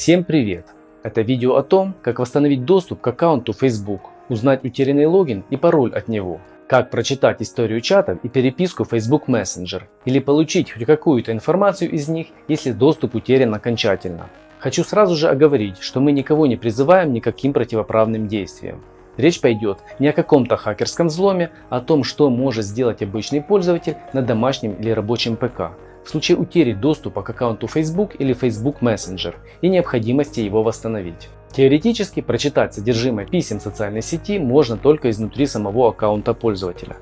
Всем привет! Это видео о том, как восстановить доступ к аккаунту Facebook, узнать утерянный логин и пароль от него, как прочитать историю чатов и переписку Facebook Messenger или получить хоть какую-то информацию из них, если доступ утерян окончательно. Хочу сразу же оговорить, что мы никого не призываем никаким противоправным действиям. Речь пойдет не о каком-то хакерском взломе, а о том, что может сделать обычный пользователь на домашнем или рабочем ПК, в случае утери доступа к аккаунту Facebook или Facebook Messenger и необходимости его восстановить. Теоретически прочитать содержимое писем социальной сети можно только изнутри самого аккаунта пользователя.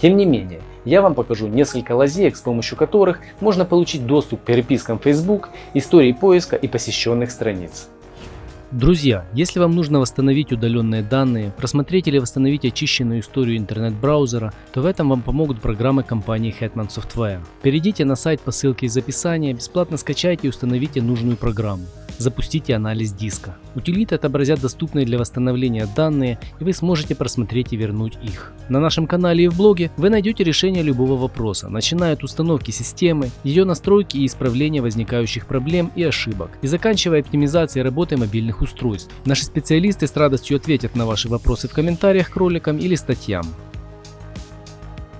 Тем не менее, я вам покажу несколько лазеек, с помощью которых можно получить доступ к перепискам Facebook, истории поиска и посещенных страниц. Друзья, если вам нужно восстановить удаленные данные, просмотреть или восстановить очищенную историю интернет-браузера, то в этом вам помогут программы компании Hetman Software. Перейдите на сайт по ссылке из описания, бесплатно скачайте и установите нужную программу. Запустите анализ диска. Утилиты отобразят доступные для восстановления данные, и вы сможете просмотреть и вернуть их. На нашем канале и в блоге вы найдете решение любого вопроса, начиная от установки системы, ее настройки и исправления возникающих проблем и ошибок, и заканчивая оптимизацией работы мобильных устройств. Наши специалисты с радостью ответят на ваши вопросы в комментариях к роликам или статьям.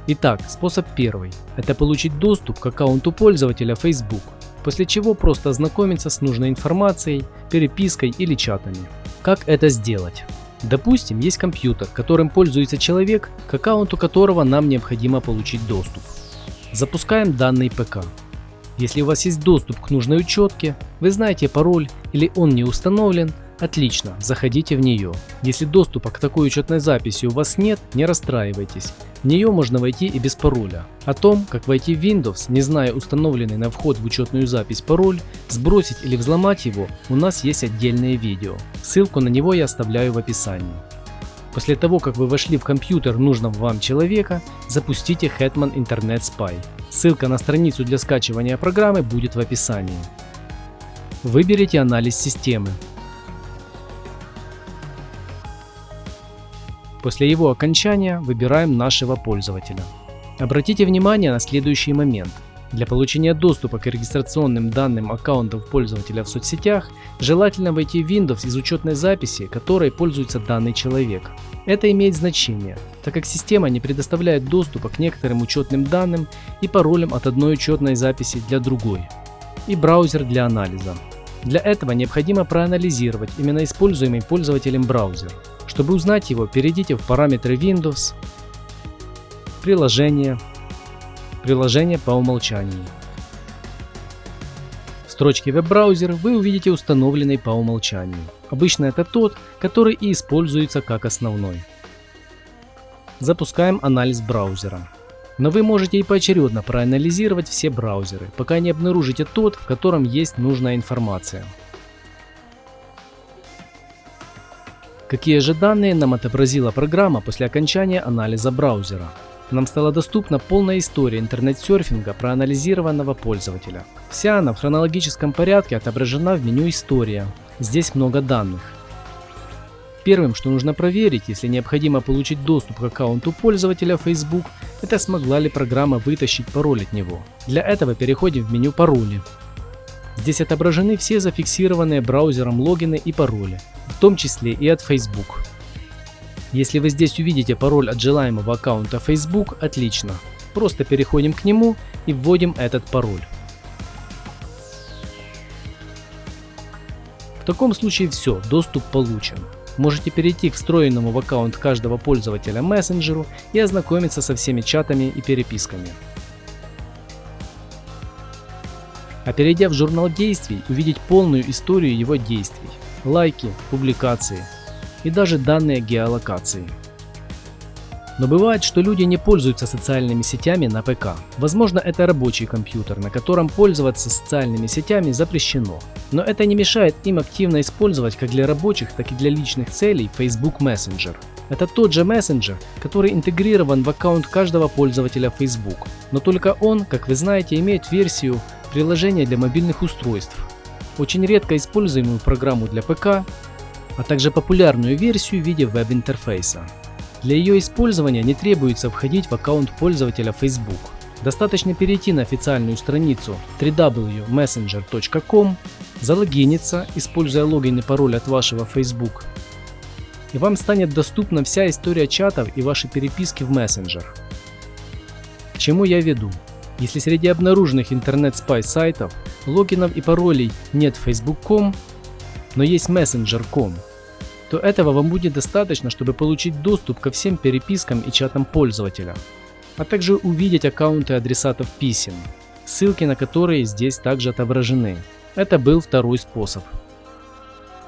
Итак, способ первый. Это получить доступ к аккаунту пользователя Facebook после чего просто ознакомиться с нужной информацией, перепиской или чатами. Как это сделать? Допустим, есть компьютер, которым пользуется человек, к аккаунту которого нам необходимо получить доступ. Запускаем данный ПК. Если у вас есть доступ к нужной учетке, вы знаете пароль или он не установлен, Отлично, заходите в нее. Если доступа к такой учетной записи у вас нет, не расстраивайтесь. В нее можно войти и без пароля. О том, как войти в Windows, не зная установленный на вход в учетную запись пароль, сбросить или взломать его, у нас есть отдельное видео. Ссылку на него я оставляю в описании. После того, как вы вошли в компьютер нужного вам человека, запустите Hetman Internet Spy. Ссылка на страницу для скачивания программы будет в описании. Выберите анализ системы. После его окончания выбираем нашего пользователя. Обратите внимание на следующий момент. Для получения доступа к регистрационным данным аккаунтов пользователя в соцсетях желательно войти в Windows из учетной записи, которой пользуется данный человек. Это имеет значение, так как система не предоставляет доступа к некоторым учетным данным и паролям от одной учетной записи для другой. И браузер для анализа. Для этого необходимо проанализировать именно используемый пользователем браузер. Чтобы узнать его, перейдите в параметры Windows, приложение, приложение по умолчанию. В строчке веб-браузер вы увидите установленный по умолчанию. Обычно это тот, который и используется как основной. Запускаем анализ браузера. Но вы можете и поочередно проанализировать все браузеры, пока не обнаружите тот, в котором есть нужная информация. Какие же данные нам отобразила программа после окончания анализа браузера? Нам стала доступна полная история интернет-серфинга проанализированного пользователя. Вся она в хронологическом порядке отображена в меню «История». Здесь много данных. Первым, что нужно проверить, если необходимо получить доступ к аккаунту пользователя Facebook, это смогла ли программа вытащить пароль от него. Для этого переходим в меню «Пароли». Здесь отображены все зафиксированные браузером логины и пароли, в том числе и от Facebook. Если вы здесь увидите пароль от желаемого аккаунта Facebook, отлично. Просто переходим к нему и вводим этот пароль. В таком случае все, доступ получен. Можете перейти к встроенному в аккаунт каждого пользователя мессенджеру и ознакомиться со всеми чатами и переписками. а перейдя в журнал действий, увидеть полную историю его действий, лайки, публикации и даже данные геолокации. Но бывает, что люди не пользуются социальными сетями на ПК. Возможно, это рабочий компьютер, на котором пользоваться социальными сетями запрещено. Но это не мешает им активно использовать как для рабочих, так и для личных целей Facebook Messenger. Это тот же мессенджер, который интегрирован в аккаунт каждого пользователя Facebook. Но только он, как вы знаете, имеет версию приложения для мобильных устройств, очень редко используемую программу для ПК, а также популярную версию в виде веб-интерфейса. Для ее использования не требуется входить в аккаунт пользователя Facebook. Достаточно перейти на официальную страницу www.messenger.com, залогиниться, используя логин и пароль от вашего Facebook, и вам станет доступна вся история чатов и ваши переписки в мессенджер. К чему я веду? Если среди обнаруженных интернет-спай сайтов логинов и паролей нет facebook.com, но есть messenger.com, то этого вам будет достаточно, чтобы получить доступ ко всем перепискам и чатам пользователя, а также увидеть аккаунты адресатов писем, ссылки на которые здесь также отображены. Это был второй способ.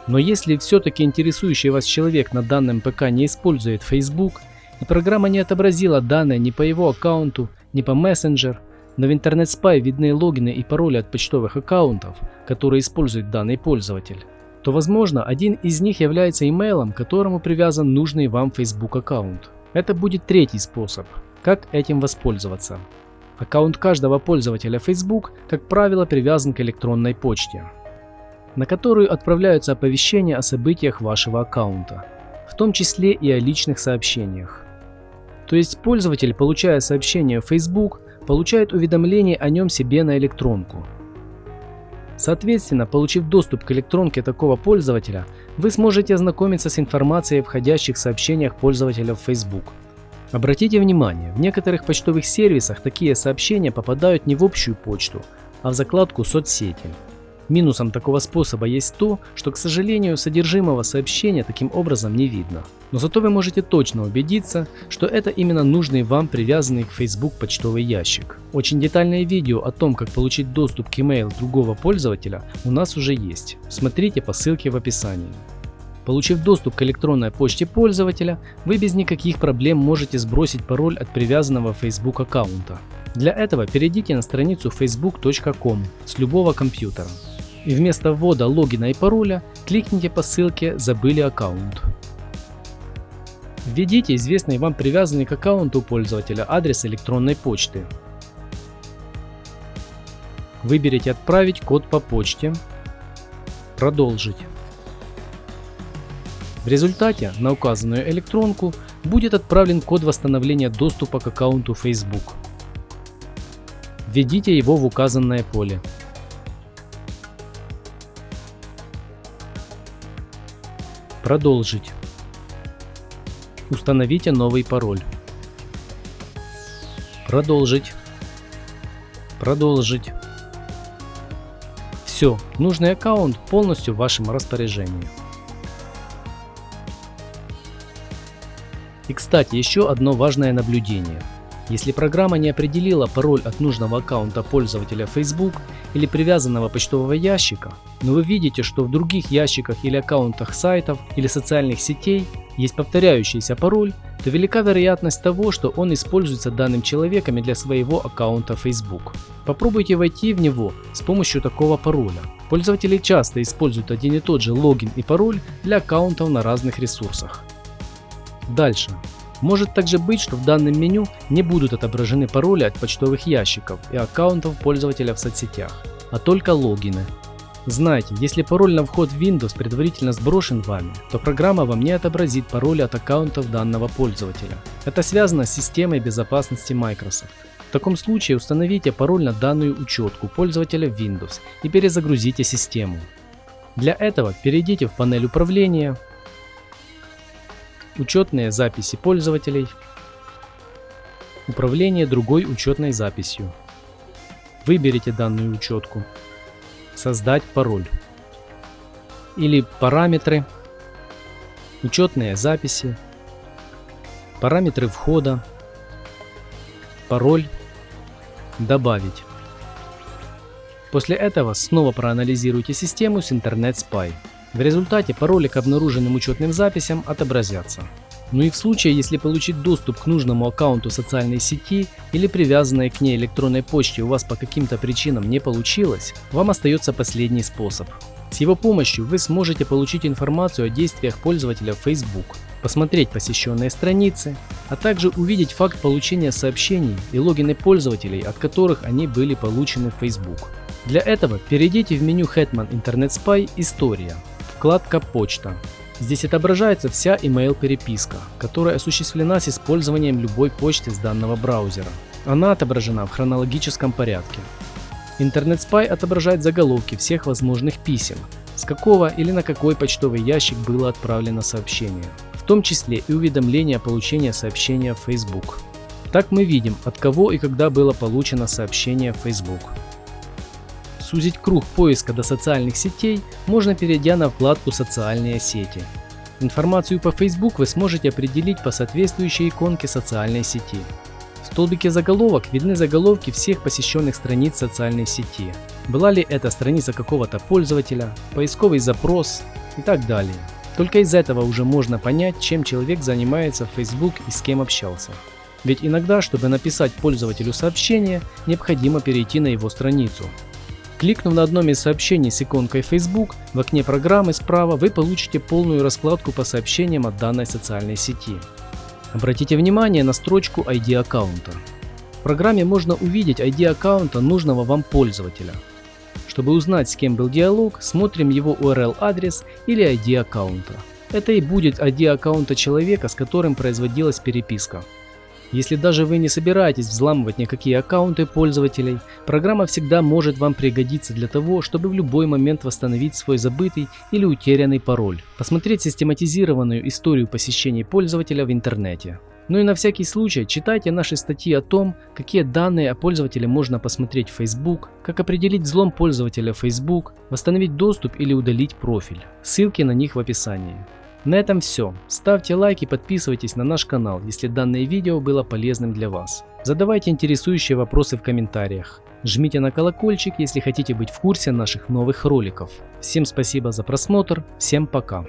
Но если все-таки интересующий вас человек на данном ПК не использует Facebook, и программа не отобразила данные ни по его аккаунту, ни по Messenger, но в интернет Spy видны логины и пароли от почтовых аккаунтов, которые использует данный пользователь, то возможно один из них является имейлом, которому привязан нужный вам Facebook аккаунт. Это будет третий способ, как этим воспользоваться. Аккаунт каждого пользователя Facebook, как правило, привязан к электронной почте на которую отправляются оповещения о событиях вашего аккаунта, в том числе и о личных сообщениях. То есть пользователь, получая сообщение в Facebook, получает уведомление о нем себе на электронку. Соответственно, получив доступ к электронке такого пользователя, вы сможете ознакомиться с информацией о входящих сообщениях пользователя в Facebook. Обратите внимание, в некоторых почтовых сервисах такие сообщения попадают не в общую почту, а в закладку соцсети. Минусом такого способа есть то, что, к сожалению, содержимого сообщения таким образом не видно. Но зато вы можете точно убедиться, что это именно нужный вам привязанный к Facebook почтовый ящик. Очень детальное видео о том, как получить доступ к email другого пользователя у нас уже есть. Смотрите по ссылке в описании. Получив доступ к электронной почте пользователя, вы без никаких проблем можете сбросить пароль от привязанного Facebook аккаунта. Для этого перейдите на страницу facebook.com с любого компьютера и вместо ввода логина и пароля кликните по ссылке «Забыли аккаунт». Введите известный вам привязанный к аккаунту пользователя адрес электронной почты. Выберите «Отправить код по почте», «Продолжить». В результате на указанную электронку будет отправлен код восстановления доступа к аккаунту Facebook. Введите его в указанное поле. Продолжить. Установите новый пароль. Продолжить. Продолжить. Все, нужный аккаунт полностью в вашем распоряжении. И кстати, еще одно важное наблюдение – если программа не определила пароль от нужного аккаунта пользователя Facebook или привязанного почтового ящика, но вы видите, что в других ящиках или аккаунтах сайтов или социальных сетей есть повторяющийся пароль, то велика вероятность того, что он используется данным человеком для своего аккаунта Facebook. Попробуйте войти в него с помощью такого пароля. Пользователи часто используют один и тот же логин и пароль для аккаунтов на разных ресурсах. Дальше. Может также быть, что в данном меню не будут отображены пароли от почтовых ящиков и аккаунтов пользователя в соцсетях, а только логины. Знайте, если пароль на вход в Windows предварительно сброшен вами, то программа вам не отобразит пароли от аккаунтов данного пользователя. Это связано с системой безопасности Microsoft. В таком случае установите пароль на данную учетку пользователя в Windows и перезагрузите систему. Для этого перейдите в панель управления, Учетные записи пользователей. Управление другой учетной записью. Выберите данную учетку. Создать пароль. Или параметры. Учетные записи. Параметры входа. Пароль. Добавить. После этого снова проанализируйте систему с Internet Spy. В результате пароли к обнаруженным учетным записям отобразятся. Ну и в случае, если получить доступ к нужному аккаунту социальной сети или привязанной к ней электронной почте у вас по каким-то причинам не получилось, вам остается последний способ. С его помощью вы сможете получить информацию о действиях пользователя в Facebook, посмотреть посещенные страницы, а также увидеть факт получения сообщений и логины пользователей, от которых они были получены в Facebook. Для этого перейдите в меню Hetman Internet Spy «История» Вкладка «Почта». Здесь отображается вся email переписка, которая осуществлена с использованием любой почты с данного браузера. Она отображена в хронологическом порядке. Интернет Spy отображает заголовки всех возможных писем, с какого или на какой почтовый ящик было отправлено сообщение, в том числе и уведомление о получении сообщения в Facebook. Так мы видим, от кого и когда было получено сообщение в Facebook. Сузить круг поиска до социальных сетей можно перейдя на вкладку «Социальные сети». Информацию по Facebook вы сможете определить по соответствующей иконке социальной сети. В столбике заголовок видны заголовки всех посещенных страниц социальной сети. Была ли это страница какого-то пользователя, поисковый запрос и так далее. Только из этого уже можно понять, чем человек занимается в Facebook и с кем общался. Ведь иногда, чтобы написать пользователю сообщение, необходимо перейти на его страницу. Кликнув на одном из сообщений с иконкой Facebook, в окне программы справа вы получите полную раскладку по сообщениям от данной социальной сети. Обратите внимание на строчку ID аккаунта. В программе можно увидеть ID аккаунта нужного вам пользователя. Чтобы узнать, с кем был диалог, смотрим его URL-адрес или ID аккаунта. Это и будет ID аккаунта человека, с которым производилась переписка. Если даже вы не собираетесь взламывать никакие аккаунты пользователей, программа всегда может вам пригодиться для того, чтобы в любой момент восстановить свой забытый или утерянный пароль, посмотреть систематизированную историю посещений пользователя в интернете. Ну и на всякий случай читайте наши статьи о том, какие данные о пользователе можно посмотреть в Facebook, как определить взлом пользователя в Facebook, восстановить доступ или удалить профиль. Ссылки на них в описании. На этом все. Ставьте лайк и подписывайтесь на наш канал, если данное видео было полезным для вас. Задавайте интересующие вопросы в комментариях. Жмите на колокольчик, если хотите быть в курсе наших новых роликов. Всем спасибо за просмотр, всем пока.